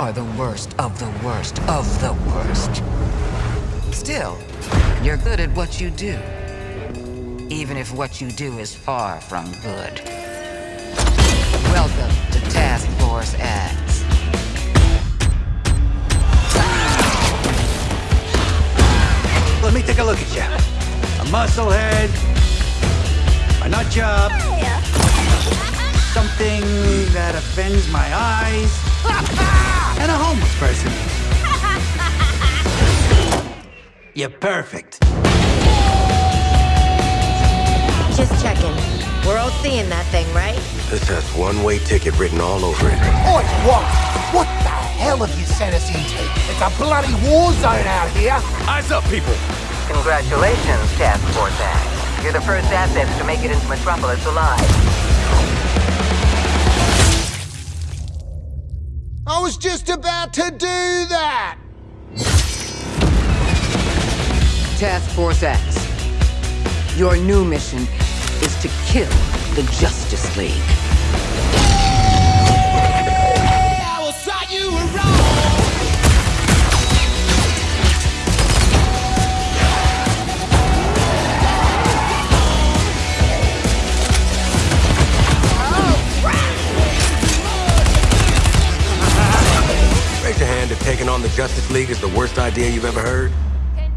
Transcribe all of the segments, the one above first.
are the worst of the worst of the worst. Still, you're good at what you do. Even if what you do is far from good. Welcome to Task Force X. Let me take a look at you. A muscle head, a nut job, something that offends my eyes, and a homeless person. You're perfect. Just checking. We're all seeing that thing, right? This has one-way ticket written all over it. Oi, what? What the hell have you sent us into? It's a bloody war zone out here. Eyes up, people. Congratulations, Task Force X. You're the first assets to make it into Metropolis alive. I was just about to do that. Task Force X. Your new mission is to kill the Justice League. On the Justice League is the worst idea you've ever heard.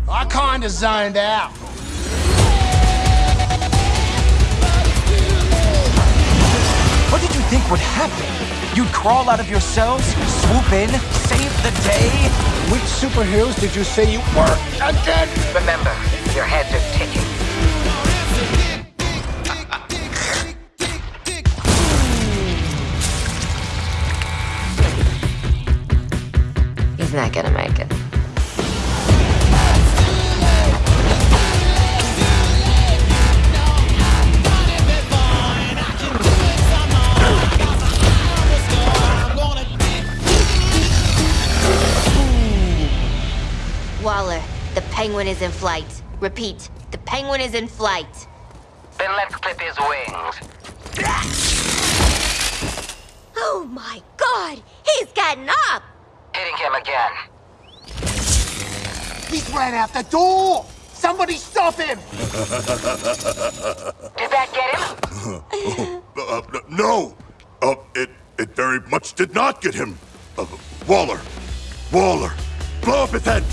I kinda zoned out. What did you think would happen? You'd crawl out of your cells, swoop in, save the day? Which superheroes did you say you were again? Remember, your heads are ticking. Not gonna make it. Waller, the penguin is in flight. Repeat, the penguin is in flight. Then let's clip his wings. Oh my god! He's getting up! Hitting him again. He's ran out the door. Somebody stop him. Did that get him? Uh, no! Uh, it, it very much did not get him. Uh, Waller! Waller! Blow up his head!